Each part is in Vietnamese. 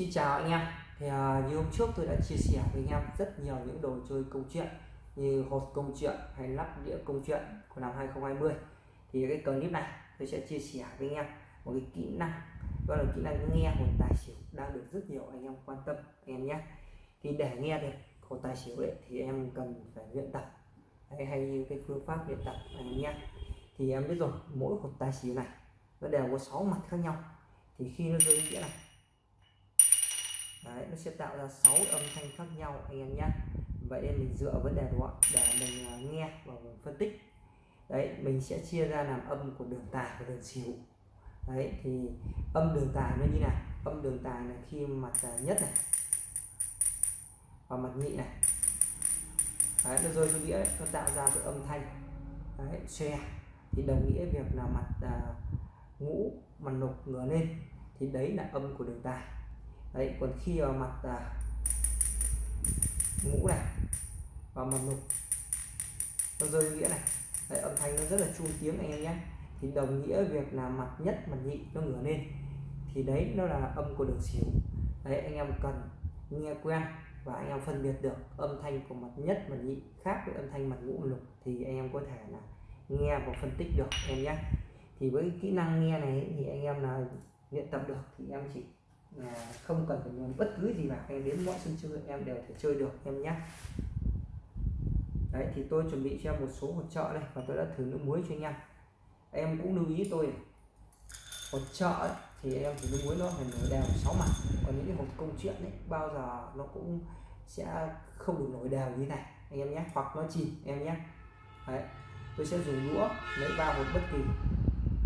Xin chào anh em. Thì uh, như hôm trước tôi đã chia sẻ với anh em rất nhiều những đồ chơi câu chuyện như hột câu chuyện hay lắp đĩa câu chuyện của năm 2020 thì cái clip này tôi sẽ chia sẻ với anh em một cái kỹ năng đó là kỹ năng nghe hột tài xỉu đang được rất nhiều anh em quan tâm anh em nhé. Thì để nghe được hột tài xỉu đấy thì em cần phải luyện tập. Hay, hay như cái phương pháp luyện tập anh em. Nhé thì em biết rồi mỗi hột tài xỉu này nó đều có 6 mặt khác nhau. Thì khi nó rơi đĩa này Đấy, nó sẽ tạo ra 6 âm thanh khác nhau anh em nhé. Vậy nên mình dựa vấn đề đó để mình à, nghe và mình phân tích. Đấy mình sẽ chia ra làm âm của đường tài và đường xỉu. Đấy thì âm đường tài nó như này. Âm đường tài là khi mặt à, nhất này và mặt nhị này. Đấy, nó rơi xuống đĩa nó tạo ra cái âm thanh. Đấy, xe thì đồng nghĩa việc là mặt à, ngũ mặt lục ngửa lên. Thì đấy là âm của đường tài đấy còn khi vào mặt à, ngũ này và mặt nục nó rơi nghĩa này. Đấy, âm thanh nó rất là chu tiếng anh em nhé. Thì đồng nghĩa việc là mặt nhất mặt nhị nó ngửa lên. Thì đấy nó là âm của đường xỉu. Đấy anh em cần nghe quen và anh em phân biệt được âm thanh của mặt nhất mặt nhị khác với âm thanh mặt ngũ lục thì anh em có thể là nghe và phân tích được em nhé. Thì với kỹ năng nghe này thì anh em là luyện tập được thì em chỉ không cần phải nhấn bất cứ gì vào em đến mọi sân chơi em đều thể chơi được, em nhé đấy, thì tôi chuẩn bị cho em một số hỗ trợ đây và tôi đã thử nước muối cho anh em. Em cũng lưu ý tôi hỗ trợ thì em thử nước muối nó phải nổi đều sáu mặt. Còn những cái hộp công chuyện đấy bao giờ nó cũng sẽ không được nổi đều như này, anh em nhé hoặc nó chìm, em nhé đấy, tôi sẽ dùng đũa lấy ba hột bất kỳ.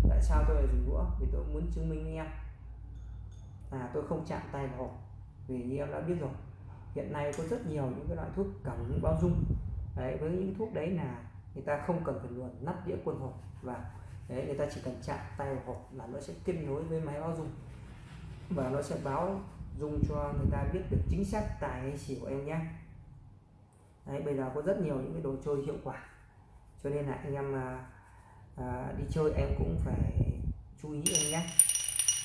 Tại sao tôi lại dùng đũa? Vì tôi muốn chứng minh anh em là tôi không chạm tay vào hộp vì như em đã biết rồi. Hiện nay có rất nhiều những cái loại thuốc cẩm bao dung. Đấy với những thuốc đấy là người ta không cần phải luồn nắp đĩa quân hộp và đấy người ta chỉ cần chạm tay vào hộp là nó sẽ kết nối với máy báo dung. Và nó sẽ báo dung cho người ta biết được chính xác tài hay xỉu của em nhé. Đấy bây giờ có rất nhiều những cái đồ chơi hiệu quả. Cho nên là anh em à, à, đi chơi em cũng phải chú ý anh nhé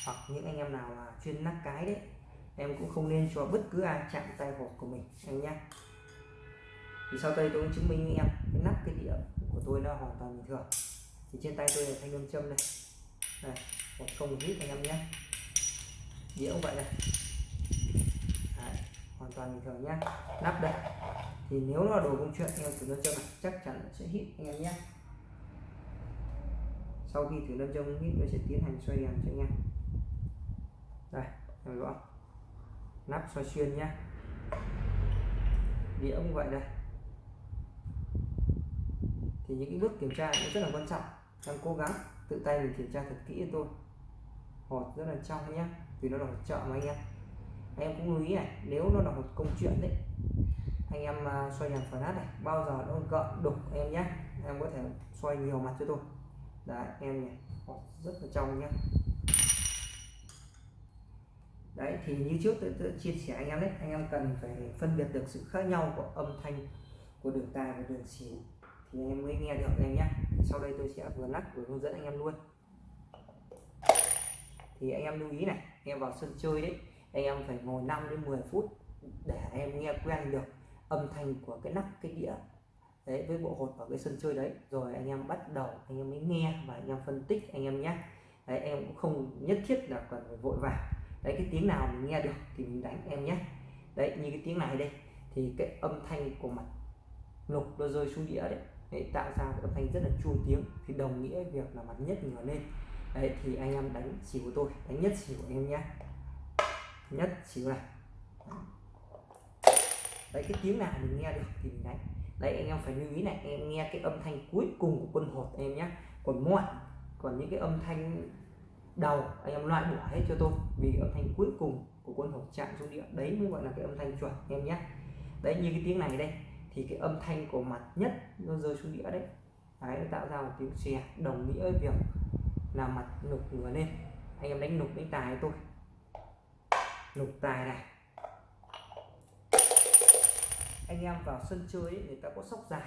hoặc những anh em nào là chuyên nắp cái đấy em cũng không nên cho bất cứ ai chạm tay hộp của mình anh nhé thì sau đây tôi chứng minh với em cái nắp cái đĩa của tôi nó hoàn toàn bình thường. Thì trên tay tôi là thanh âm châm này này một không hít anh em nhé đĩa cũng vậy này Đấy, hoàn toàn bình thường nhé nắp đây. Thì nếu là đồ công chuyện em thử nam châm này chắc chắn sẽ hít anh em nhé sau khi thử nam châm hít tôi sẽ tiến hành xoay đèn cho anh em em nắp xoay xuyên nhé. Đĩa cũng vậy đây. Thì những cái bước kiểm tra cũng rất là quan trọng. Đang cố gắng tự tay mình kiểm tra thật kỹ cho tôi. Hột rất là trong nhé vì nó là hột trợ mà anh em. Anh em cũng lưu ý này nếu nó là một công chuyện đấy anh em à, xoay xoay đèn phản này bao giờ nó gợn đục em nhé. Em có thể xoay nhiều mặt cho tôi. Đấy em này, hột rất là trong nhé đấy thì như trước tôi, tôi chia sẻ anh em đấy anh em cần phải phân biệt được sự khác nhau của âm thanh của đường tài và đường xỉu thì anh em mới nghe được anh em nhé sau đây tôi sẽ vừa lắc vừa hướng dẫn anh em luôn thì anh em lưu ý này anh em vào sân chơi đấy anh em phải ngồi 5 đến 10 phút để em nghe quen được âm thanh của cái nắp cái đĩa đấy với bộ hột ở cái sân chơi đấy rồi anh em bắt đầu anh em mới nghe và anh em phân tích anh em nhé đấy em cũng không nhất thiết là cần phải vội vàng đấy cái tiếng nào mình nghe được thì mình đánh em nhé. Đấy như cái tiếng này đây thì cái âm thanh của mặt lục nó rơi xuống đĩa đấy, đấy tạo ra cái âm thanh rất là chua tiếng thì đồng nghĩa việc là mặt nhất ngửa lên. Đấy thì anh em đánh xỉu của tôi đánh nhất xỉu của em nhé. Nhất xỉu này. Đấy cái tiếng nào mình nghe được thì mình đánh. Đấy anh em phải lưu ý này em nghe cái âm thanh cuối cùng của quân hột em nhé. Còn mọi còn những cái âm thanh đầu anh em loại bỏ hết cho tôi. Vì âm thanh cuối cùng của quân hột chạm xuống địa đấy mới gọi là cái âm thanh chuẩn em nhé. Đấy như cái tiếng này đây thì cái âm thanh của mặt nhất nó rơi xuống đĩa đấy. Đấy nó tạo ra một tiếng xè đồng nghĩa với việc là mặt nục ngửa lên. Anh em đánh nục đánh tài tôi. Nục tài này. Anh em vào sân chơi ấy, người ta có sóc dài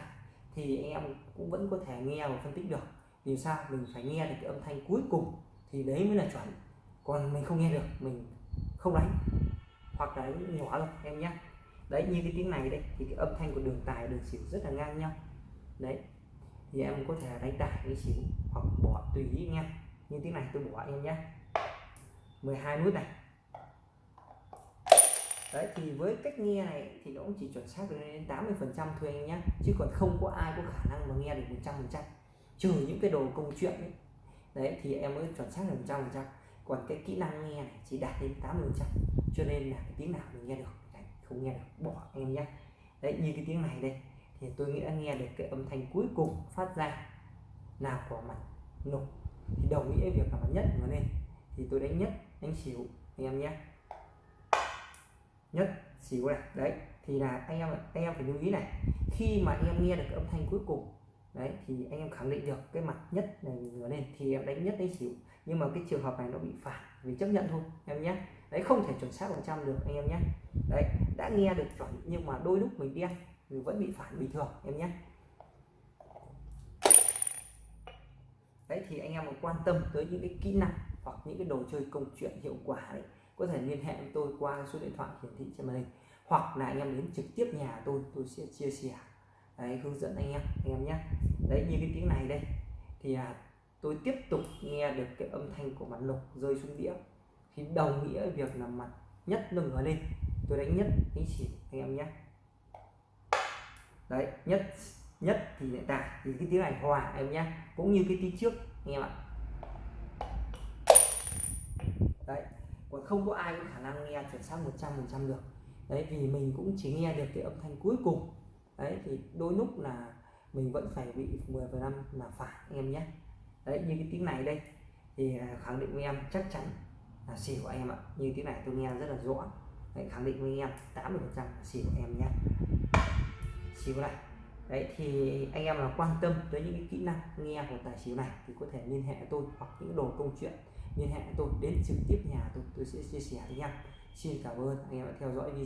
thì anh em cũng vẫn có thể nghe và phân tích được. Vì sao? Mình phải nghe được cái âm thanh cuối cùng thì đấy mới là chuẩn. Còn mình không nghe được, mình không đánh. Hoặc là đánh nhỏ rồi em nhé đấy, như cái tiếng này đây thì cái âm thanh của đường tài, đường xỉu rất là ngang nhau. Đấy, thì em có thể đánh tài cái xỉu hoặc bỏ tùy ý anh như tiếng này tôi bỏ em nhé 12 nút này. Đấy, thì với cách nghe này thì nó cũng chỉ chuẩn xác được đến 80 phần trăm thôi anh nhé chứ còn không có ai có khả năng mà nghe được 100 phần trăm. Trừ những cái đồ công chuyện ấy đấy thì em mới chuẩn xác được 100 phần trăm còn cái kỹ năng nghe này chỉ đạt đến 80 phần trăm. Cho nên là cái tiếng nào mình nghe được đấy, không nghe được bỏ em nhé đấy như cái tiếng này đây thì tôi nghĩ đã nghe được cái âm thanh cuối cùng phát ra là của mặt nục. Thì đồng nghĩa việc là mặt nhất mà lên. Thì tôi đánh nhất đánh xỉu anh em nhé nhất xỉu này đấy. Thì là anh em anh em phải lưu ý này. Khi mà em nghe được cái âm thanh cuối cùng đấy, thì anh em khẳng định được cái mặt nhất này ngửa lên, thì em đánh nhất đánh xỉu. Nhưng mà cái trường hợp này nó bị phản vì chấp nhận thôi, em nhé. Đấy, không thể chuẩn xác phần trăm được, anh em nhé. Đấy, đã nghe được chuẩn nhưng mà đôi lúc mình đen thì vẫn bị phản bình thường, em nhé. Đấy, thì anh em mà quan tâm tới những cái kỹ năng hoặc những cái đồ chơi công chuyện hiệu quả đấy, có thể liên hệ với tôi qua số điện thoại hiển thị trên màn hình. Hoặc là anh em đến trực tiếp nhà tôi tôi sẽ chia sẻ đấy, hướng dẫn anh em anh em nhé. Đấy như cái tiếng này đây. Thì à, tôi tiếp tục nghe được cái âm thanh của mặt lục rơi xuống đĩa. Thì đồng nghĩa việc là mặt nhất nó ngửa lên. Tôi đánh nhất đánh xỉu anh em nhé. Đấy nhất nhất thì hiện tại thì cái tiếng này hòa em nhé. Cũng như cái tiếng trước anh em ạ. Đấy còn không có ai có khả năng nghe chuẩn xác 100 phần trăm được. Đấy vì mình cũng chỉ nghe được cái âm thanh cuối cùng đấy thì đôi lúc là mình vẫn phải bị 10 phần năm là phải anh em nhé. Đấy như cái tiếng này đây thì à, khẳng định với em chắc chắn là xỉu em ạ. Như tiếng này tôi nghe rất là rõ. Đấy, khẳng định với em 80 phần trăm xỉu em nhé. Xỉu này. Đấy thì anh em là quan tâm tới những cái kỹ năng nghe của tài xỉu này thì có thể liên hệ tôi hoặc những đồ công chuyện liên hệ tôi đến trực tiếp nhà tôi. Tôi sẽ chia sẻ với em. Xin cảm ơn anh em đã theo dõi video.